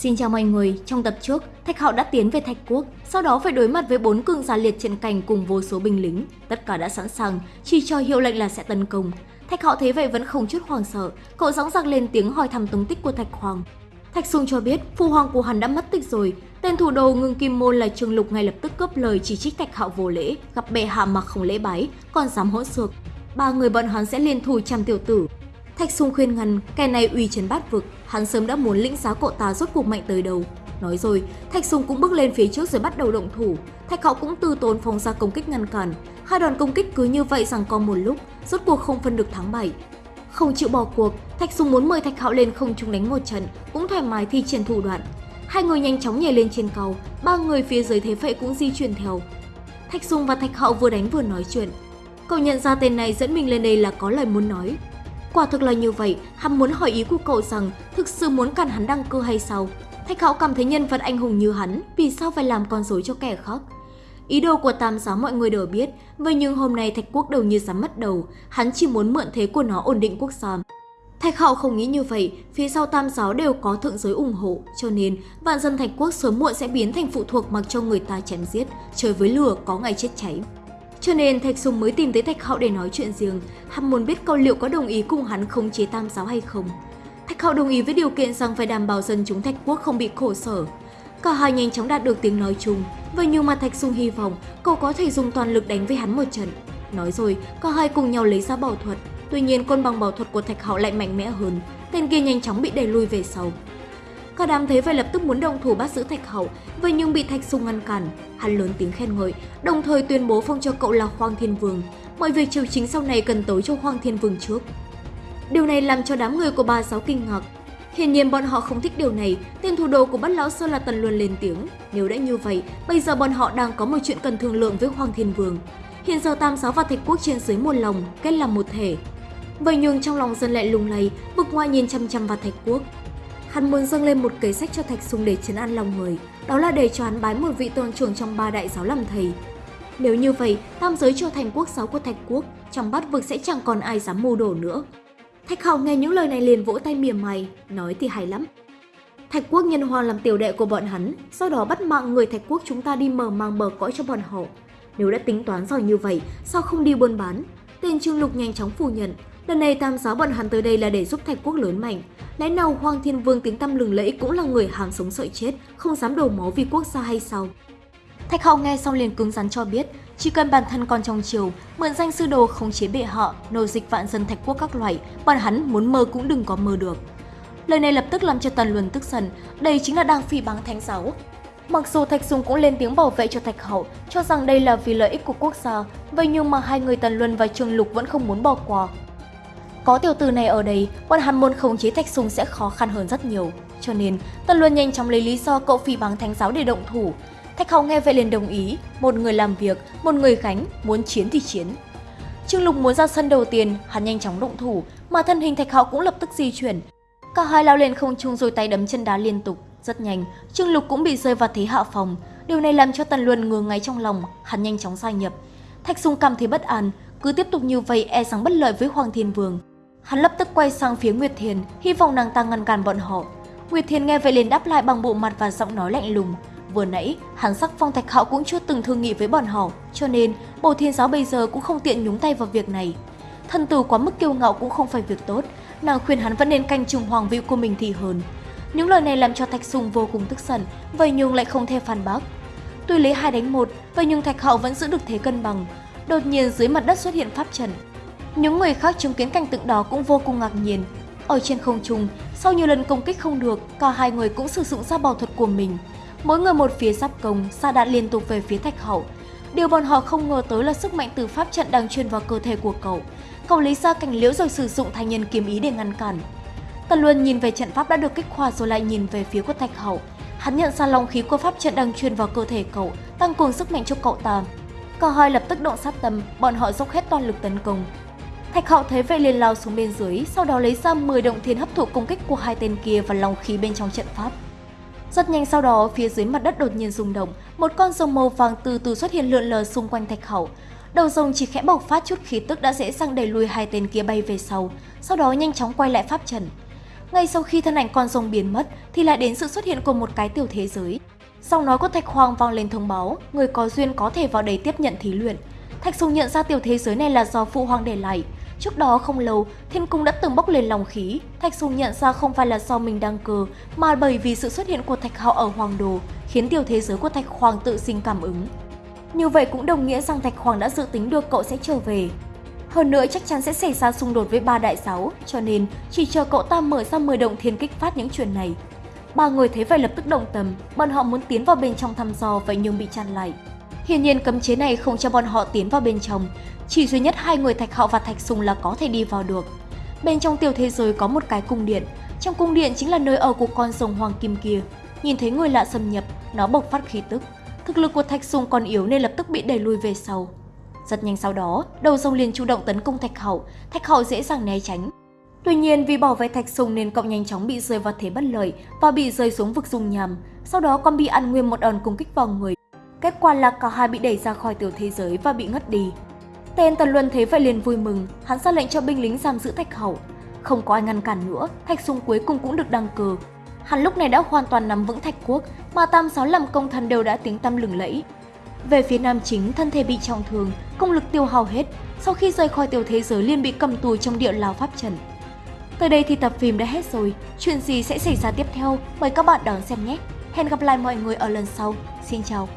Xin chào mọi người, trong tập trước, Thạch Hạo đã tiến về Thạch Quốc, sau đó phải đối mặt với bốn cường giả liệt trận cảnh cùng vô số binh lính. Tất cả đã sẵn sàng, chỉ cho hiệu lệnh là sẽ tấn công. Thạch Hạo thấy vậy vẫn không chút hoảng sợ, cậu dõng dạc lên tiếng hỏi thăm tung tích của Thạch Hoàng. Thạch Sung cho biết phu hoàng của hắn đã mất tích rồi, tên thủ đồ ngưng kim môn là Trương Lục ngay lập tức cướp lời chỉ trích Thạch Hạo vô lễ, gặp bệ hạ mà không lễ bái, còn dám hỗn xược. Ba người bọn hắn sẽ liên thủ trăm tiểu tử, Thạch Sung khuyên ngăn, kẻ này uy chấn bát vực, hắn sớm đã muốn lĩnh giáo cậu ta rốt cuộc mạnh tới đầu Nói rồi, Thạch sùng cũng bước lên phía trước rồi bắt đầu động thủ. Thạch Hạo cũng từ tốn phóng ra công kích ngăn cản. Hai đoàn công kích cứ như vậy rằng co một lúc, rốt cuộc không phân được thắng bại. Không chịu bỏ cuộc, Thạch sùng muốn mời Thạch Hạo lên không trung đánh một trận, cũng thoải mái thi triển thủ đoạn. Hai người nhanh chóng nhảy lên trên cầu, ba người phía dưới thế vậy cũng di chuyển theo. Thạch sùng và Thạch Hạo vừa đánh vừa nói chuyện. Cậu nhận ra tên này dẫn mình lên đây là có lời muốn nói, Quả thực là như vậy, hắn muốn hỏi ý của cậu rằng thực sự muốn cản hắn đăng cơ hay sao? Thạch Hạo cảm thấy nhân vật anh hùng như hắn, vì sao phải làm con rối cho kẻ khác? Ý đồ của Tam Giáo mọi người đều biết, vậy nhưng hôm nay Thạch Quốc đầu như dám mất đầu, hắn chỉ muốn mượn thế của nó ổn định quốc gia. Thạch Hạo không nghĩ như vậy, phía sau Tam Giáo đều có thượng giới ủng hộ, cho nên vạn dân Thạch Quốc sớm muộn sẽ biến thành phụ thuộc mặc cho người ta chém giết, trời với lửa có ngày chết cháy. Cho nên Thạch Sùng mới tìm tới Thạch Hạo để nói chuyện riêng, hắn muốn biết câu liệu có đồng ý cùng hắn khống chế tam giáo hay không. Thạch Hạo đồng ý với điều kiện rằng phải đảm bảo dân chúng Thạch Quốc không bị khổ sở. Cả hai nhanh chóng đạt được tiếng nói chung, vậy nhưng mà Thạch Sùng hy vọng cậu có thể dùng toàn lực đánh với hắn một trận. Nói rồi, cả hai cùng nhau lấy ra bảo thuật, tuy nhiên côn bằng bảo thuật của Thạch Hạo lại mạnh mẽ hơn, tên kia nhanh chóng bị đẩy lui về sau. Cả đám thấy vậy lập tức muốn đồng thủ bắt giữ Thạch Hậu, vậy nhưng bị Thạch Sung ngăn cản. Hắn lớn tiếng khen ngợi, đồng thời tuyên bố phong cho cậu là Hoàng Thiên Vương. Mọi việc triều chính sau này cần tới cho Hoàng Thiên Vương trước. Điều này làm cho đám người của bà giáo kinh ngạc. Hiển nhiên bọn họ không thích điều này, tên thủ đồ của Bát Lão Sơn là Tần Luân lên tiếng. Nếu đã như vậy, bây giờ bọn họ đang có một chuyện cần thương lượng với Hoàng Thiên Vương. Hiện giờ Tam Giáo và Thạch Quốc trên dưới một lòng, kết làm một thể. Vậy nhưng trong lòng dân lại lung lay, vực ngoài nhìn chăm chăm vào Thạch Quốc. Hắn muốn dâng lên một kế sách cho Thạch Sung để chấn an lòng người, đó là để cho hắn bái một vị tôn trưởng trong ba đại giáo làm thầy. Nếu như vậy, tam giới trở thành quốc giáo của Thạch Quốc, trong bát vực sẽ chẳng còn ai dám mưu đổ nữa. Thạch Hạo nghe những lời này liền vỗ tay mỉa mày, nói thì hay lắm. Thạch Quốc nhân hoàng làm tiểu đệ của bọn hắn, sau đó bắt mạng người Thạch Quốc chúng ta đi mở mang bờ cõi cho bọn họ. Nếu đã tính toán giỏi như vậy, sao không đi buôn bán? Tên Trương Lục nhanh chóng phủ nhận, lần này tam giáo bọn hắn tới đây là để giúp Thạch Quốc lớn mạnh, Lẽ nào Hoàng Thiên Vương tiếng tăm lừng lẫy cũng là người hàng sống sợi chết, không dám đổ máu vì quốc gia hay sao? Thạch Hậu nghe xong liền cứng rắn cho biết, chỉ cần bản thân còn trong triều, mượn danh sư đồ khống chế bệ họ, nô dịch vạn dân thạch quốc các loại, bọn hắn muốn mơ cũng đừng có mơ được. Lời này lập tức làm cho Tần Luân tức giận, đây chính là đang phỉ báng thánh giáo. Mặc dù Thạch Dung cũng lên tiếng bảo vệ cho Thạch Hậu, cho rằng đây là vì lợi ích của quốc gia, vậy nhưng mà hai người Tần Luân và Trương Lục vẫn không muốn bỏ qua, có tiểu tử này ở đây, bọn hắn muốn khống chế Thạch Sùng sẽ khó khăn hơn rất nhiều. Cho nên, Tần Luân nhanh chóng lấy lý do cậu phỉ báng thánh giáo để động thủ. Thạch Hậu nghe vậy liền đồng ý, một người làm việc, một người khánh muốn chiến thì chiến. Trương Lục muốn ra sân đầu tiên, hắn nhanh chóng động thủ, mà thân hình Thạch Hậu cũng lập tức di chuyển. Cả hai lao lên không trung rồi tay đấm chân đá liên tục, rất nhanh, Trương Lục cũng bị rơi vào thế hạ phòng. Điều này làm cho Tần Luân ngừa ngáy trong lòng, hắn nhanh chóng gia nhập. Thạch Sùng cảm thấy bất an, cứ tiếp tục như vậy e rằng bất lợi với Hoàng Thiên Vương. Hắn lập tức quay sang phía Nguyệt Thiền, hy vọng nàng ta ngăn cản bọn họ. Nguyệt Thiền nghe vậy liền đáp lại bằng bộ mặt và giọng nói lạnh lùng. Vừa nãy, hắn sắc phong thạch hạo cũng chưa từng thương nghị với bọn họ, cho nên bồ thiên giáo bây giờ cũng không tiện nhúng tay vào việc này. thần tử quá mức kiêu ngạo cũng không phải việc tốt, nàng khuyên hắn vẫn nên canh chừng hoàng vị của mình thì hơn. Những lời này làm cho Thạch Sùng vô cùng tức giận, vậy nhưng lại không thể phản bác. Tuy lấy hai đánh một, vậy nhưng Thạch Hạo vẫn giữ được thế cân bằng. Đột nhiên dưới mặt đất xuất hiện pháp trận, những người khác chứng kiến cảnh tượng đó cũng vô cùng ngạc nhiên. Ở trên không trung, sau nhiều lần công kích không được, cả hai người cũng sử dụng ra bảo thuật của mình. Mỗi người một phía giáp công, xa đạn liên tục về phía thạch hậu. Điều bọn họ không ngờ tới là sức mạnh từ pháp trận đang truyền vào cơ thể của cậu. Cậu lấy ra cảnh liễu rồi sử dụng thanh nhân kiếm ý để ngăn cản. Tần Luân nhìn về trận pháp đã được kích hoạt rồi lại nhìn về phía của thạch hậu. Hắn nhận ra long khí của pháp trận đang truyền vào cơ thể cậu, tăng cường sức mạnh cho cậu ta. Cả hai lập tức động sát tâm, bọn họ dốc hết toàn lực tấn công, Thạch Hạo thấy vậy liền lao xuống bên dưới, sau đó lấy ra 10 động thiên hấp thụ công kích của hai tên kia và lòng khí bên trong trận pháp. Rất nhanh sau đó, phía dưới mặt đất đột nhiên rung động, một con rồng màu vàng từ từ xuất hiện lượn lờ xung quanh Thạch hậu Đầu rồng chỉ khẽ bộc phát chút khí tức đã dễ dàng đẩy lùi hai tên kia bay về sau, sau đó nhanh chóng quay lại pháp trận. Ngay sau khi thân ảnh con rồng biến mất thì lại đến sự xuất hiện của một cái tiểu thế giới. sau nói của Thạch Hoàng vang lên thông báo, người có duyên có thể vào đây tiếp nhận thí luyện. Thạch Sùng nhận ra tiểu thế giới này là do phụ hoàng để lại. Trước đó không lâu, thiên cung đã từng bốc lên lòng khí. Thạch Sùng nhận ra không phải là do mình đang cờ, mà bởi vì sự xuất hiện của Thạch Hạo ở Hoàng Đồ, khiến tiểu thế giới của Thạch Hoàng tự sinh cảm ứng. Như vậy cũng đồng nghĩa rằng Thạch Hoàng đã dự tính được cậu sẽ trở về. Hơn nữa chắc chắn sẽ xảy ra xung đột với ba đại sáu cho nên chỉ chờ cậu ta mở ra 10 động thiên kích phát những chuyện này. Ba người thấy vậy lập tức động tâm, bọn họ muốn tiến vào bên trong thăm dò vậy nhưng bị chặn lại. Hiển nhiên cấm chế này không cho bọn họ tiến vào bên trong, chỉ duy nhất hai người Thạch Hạo và Thạch Sùng là có thể đi vào được. Bên trong tiểu thế giới có một cái cung điện, trong cung điện chính là nơi ở của con rồng hoàng kim kia. Nhìn thấy người lạ xâm nhập, nó bộc phát khí tức. Thực lực của Thạch Sùng còn yếu nên lập tức bị đẩy lùi về sau. Rất nhanh sau đó, đầu rồng liền chủ động tấn công Thạch Hậu, Thạch Hậu dễ dàng né tránh. Tuy nhiên vì bảo vệ Thạch Sùng nên cậu nhanh chóng bị rơi vào thế bất lợi và bị rơi xuống vực dung nhằm, sau đó còn bị ăn nguyên một đòn công kích vào người. Quả là cả hai bị đẩy ra khỏi tiểu thế giới và bị ngất đi. Tên Tần Luân thấy vậy liền vui mừng, hắn ra lệnh cho binh lính giam giữ Thạch Hậu. Không có ai ngăn cản nữa, Thạch Sung cuối cùng cũng được đăng cơ. Hắn lúc này đã hoàn toàn nắm vững Thạch Quốc, mà tam sáu làm công thần đều đã tiếng tăm lừng lẫy. Về phía nam chính, thân thể bị trọng thương, công lực tiêu hao hết, sau khi rời khỏi tiểu thế giới liền bị cầm tù trong địa lao pháp trần. Tới đây thì tập phim đã hết rồi, chuyện gì sẽ xảy ra tiếp theo, mời các bạn đón xem nhé. Hẹn gặp lại mọi người ở lần sau. Xin chào!